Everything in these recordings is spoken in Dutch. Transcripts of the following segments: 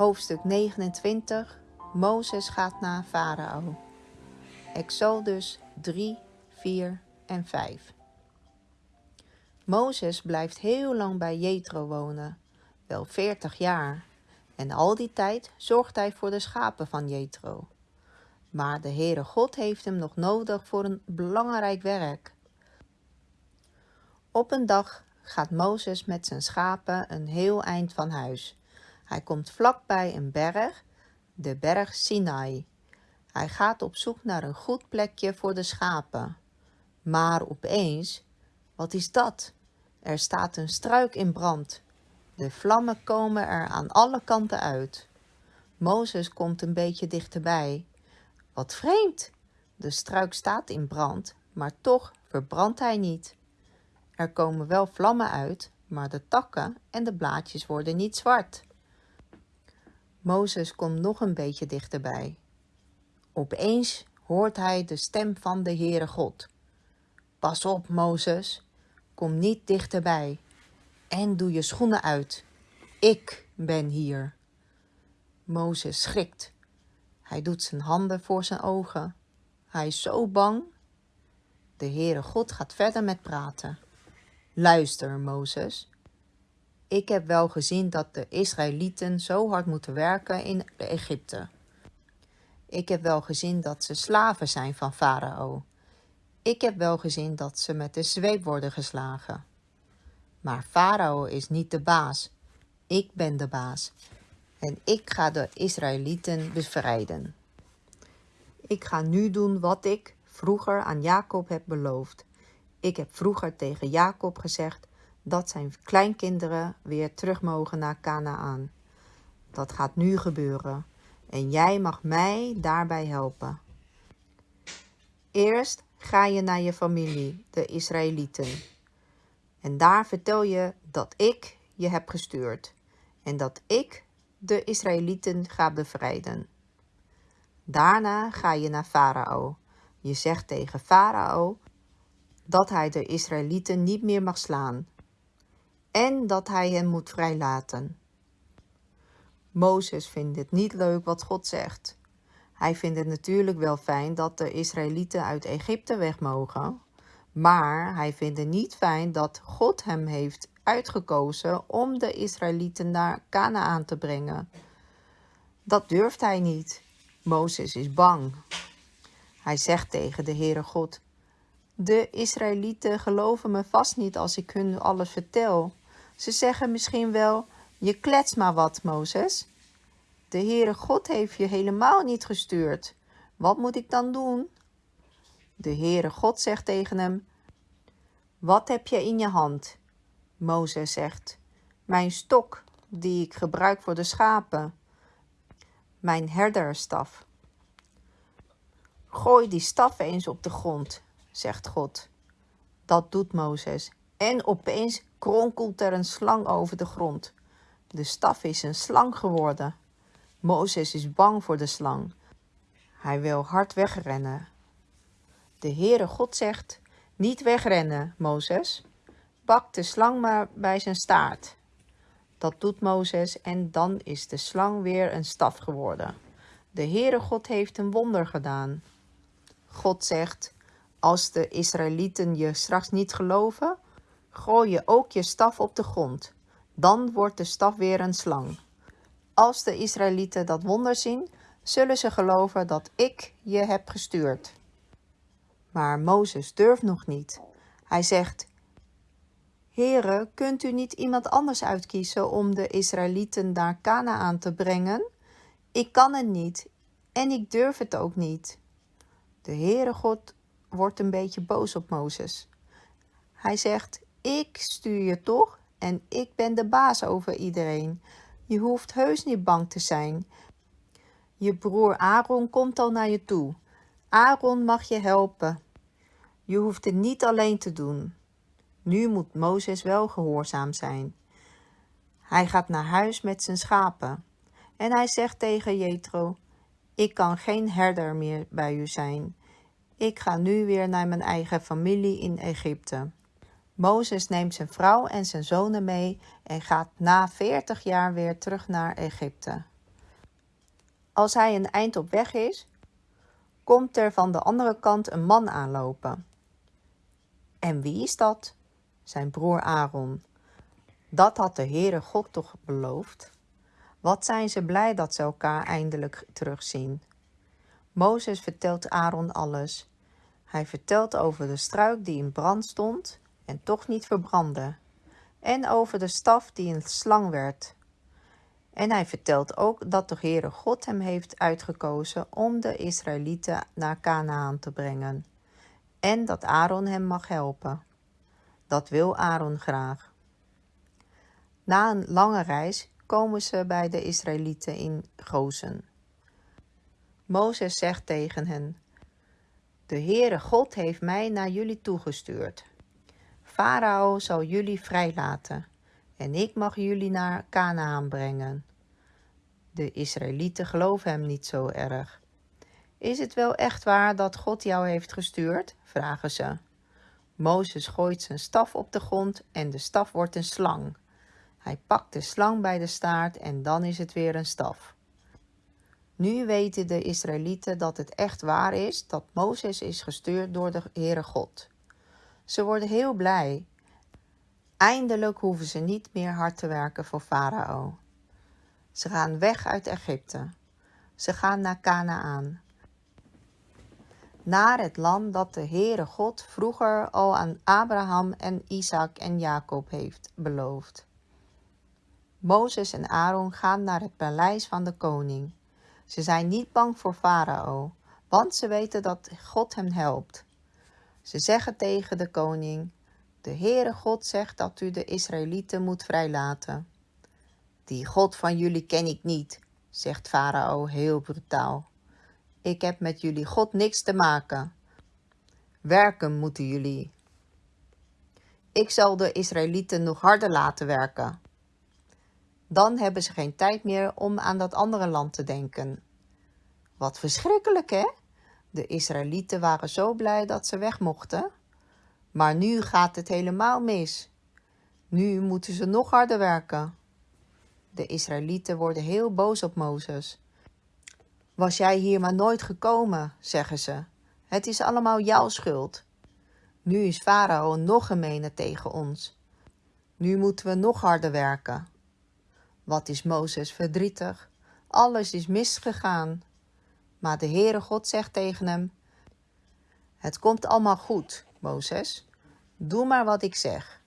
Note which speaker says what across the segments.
Speaker 1: Hoofdstuk 29 Mozes gaat naar Farao. Exodus 3, 4 en 5. Mozes blijft heel lang bij Jethro wonen, wel 40 jaar. En al die tijd zorgt hij voor de schapen van Jethro. Maar de Heere God heeft hem nog nodig voor een belangrijk werk. Op een dag gaat Mozes met zijn schapen een heel eind van huis. Hij komt vlakbij een berg, de berg Sinai. Hij gaat op zoek naar een goed plekje voor de schapen. Maar opeens, wat is dat? Er staat een struik in brand. De vlammen komen er aan alle kanten uit. Mozes komt een beetje dichterbij. Wat vreemd! De struik staat in brand, maar toch verbrandt hij niet. Er komen wel vlammen uit, maar de takken en de blaadjes worden niet zwart. Mozes komt nog een beetje dichterbij. Opeens hoort hij de stem van de Heere God. Pas op, Mozes, kom niet dichterbij en doe je schoenen uit. Ik ben hier. Mozes schrikt. Hij doet zijn handen voor zijn ogen. Hij is zo bang. De Heere God gaat verder met praten. Luister, Mozes. Ik heb wel gezien dat de Israëlieten zo hard moeten werken in Egypte. Ik heb wel gezien dat ze slaven zijn van Farao. Ik heb wel gezien dat ze met de zweep worden geslagen. Maar Farao is niet de baas. Ik ben de baas. En ik ga de Israëlieten bevrijden. Ik ga nu doen wat ik vroeger aan Jacob heb beloofd. Ik heb vroeger tegen Jacob gezegd dat zijn kleinkinderen weer terug mogen naar Canaan. Dat gaat nu gebeuren en jij mag mij daarbij helpen. Eerst ga je naar je familie, de Israëlieten. En daar vertel je dat ik je heb gestuurd en dat ik de Israëlieten ga bevrijden. Daarna ga je naar Farao. Je zegt tegen Farao dat hij de Israëlieten niet meer mag slaan en dat hij hen moet vrijlaten. Mozes vindt het niet leuk wat God zegt. Hij vindt het natuurlijk wel fijn dat de Israëlieten uit Egypte weg mogen, maar hij vindt het niet fijn dat God hem heeft uitgekozen om de Israëlieten naar Canaan te brengen. Dat durft hij niet. Mozes is bang. Hij zegt tegen de Heere God: De Israëlieten geloven me vast niet als ik hun alles vertel. Ze zeggen misschien wel: Je klets maar wat, Mozes. De Heere God heeft je helemaal niet gestuurd. Wat moet ik dan doen? De Heere God zegt tegen hem: Wat heb je in je hand? Mozes zegt: Mijn stok, die ik gebruik voor de schapen. Mijn herderstaf. Gooi die staf eens op de grond, zegt God. Dat doet Mozes. En opeens kronkelt er een slang over de grond. De staf is een slang geworden. Mozes is bang voor de slang. Hij wil hard wegrennen. De Heere God zegt, niet wegrennen, Mozes. Pak de slang maar bij zijn staart. Dat doet Mozes en dan is de slang weer een staf geworden. De Heere God heeft een wonder gedaan. God zegt, als de Israëlieten je straks niet geloven, gooi je ook je staf op de grond. Dan wordt de staf weer een slang. Als de Israëlieten dat wonder zien, zullen ze geloven dat ik je heb gestuurd. Maar Mozes durft nog niet. Hij zegt, Heere, kunt u niet iemand anders uitkiezen om de Israëlieten naar Canaan te brengen? Ik kan het niet en ik durf het ook niet. De Heere God wordt een beetje boos op Mozes. Hij zegt, ik stuur je toch en ik ben de baas over iedereen. Je hoeft heus niet bang te zijn. Je broer Aaron komt al naar je toe. Aaron mag je helpen. Je hoeft het niet alleen te doen. Nu moet Mozes wel gehoorzaam zijn. Hij gaat naar huis met zijn schapen. En hij zegt tegen Jethro, ik kan geen herder meer bij u zijn. Ik ga nu weer naar mijn eigen familie in Egypte. Mozes neemt zijn vrouw en zijn zonen mee en gaat na veertig jaar weer terug naar Egypte. Als hij een eind op weg is, komt er van de andere kant een man aanlopen. En wie is dat? Zijn broer Aaron. Dat had de Heere God toch beloofd? Wat zijn ze blij dat ze elkaar eindelijk terugzien. Mozes vertelt Aaron alles. Hij vertelt over de struik die in brand stond en toch niet verbrandde. En over de staf die een slang werd. En hij vertelt ook dat de Heere God hem heeft uitgekozen om de Israëlieten naar Canaan te brengen. En dat Aaron hem mag helpen. Dat wil Aaron graag. Na een lange reis komen ze bij de Israëlieten in Gozen. Mozes zegt tegen hen: De Heere God heeft mij naar jullie toegestuurd. Farao zal jullie vrijlaten en ik mag jullie naar Canaan brengen. De Israëlieten geloven hem niet zo erg. Is het wel echt waar dat God jou heeft gestuurd? vragen ze. Mozes gooit zijn staf op de grond en de staf wordt een slang. Hij pakt de slang bij de staart en dan is het weer een staf. Nu weten de Israëlieten dat het echt waar is dat Mozes is gestuurd door de Heere God. Ze worden heel blij. Eindelijk hoeven ze niet meer hard te werken voor Farao. Ze gaan weg uit Egypte. Ze gaan naar Canaan. Naar het land dat de Heere God vroeger al aan Abraham en Isaac en Jacob heeft beloofd. Mozes en Aaron gaan naar het paleis van de koning. Ze zijn niet bang voor Farao, want ze weten dat God hem helpt. Ze zeggen tegen de koning: De Heere God zegt dat u de Israëlieten moet vrijlaten. Die God van jullie ken ik niet, zegt Farao heel brutaal. Ik heb met jullie God niks te maken. Werken moeten jullie. Ik zal de Israëlieten nog harder laten werken. Dan hebben ze geen tijd meer om aan dat andere land te denken. Wat verschrikkelijk, hè? De Israëlieten waren zo blij dat ze weg mochten. Maar nu gaat het helemaal mis. Nu moeten ze nog harder werken. De Israëlieten worden heel boos op Mozes. Was jij hier maar nooit gekomen, zeggen ze. Het is allemaal jouw schuld. Nu is Farao nog gemener tegen ons. Nu moeten we nog harder werken. Wat is Mozes verdrietig? Alles is misgegaan. Maar de Heere God zegt tegen hem: Het komt allemaal goed, Mozes. Doe maar wat ik zeg.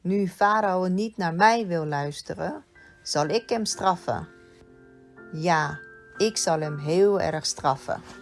Speaker 1: Nu Farao niet naar mij wil luisteren, zal ik hem straffen. Ja, ik zal hem heel erg straffen.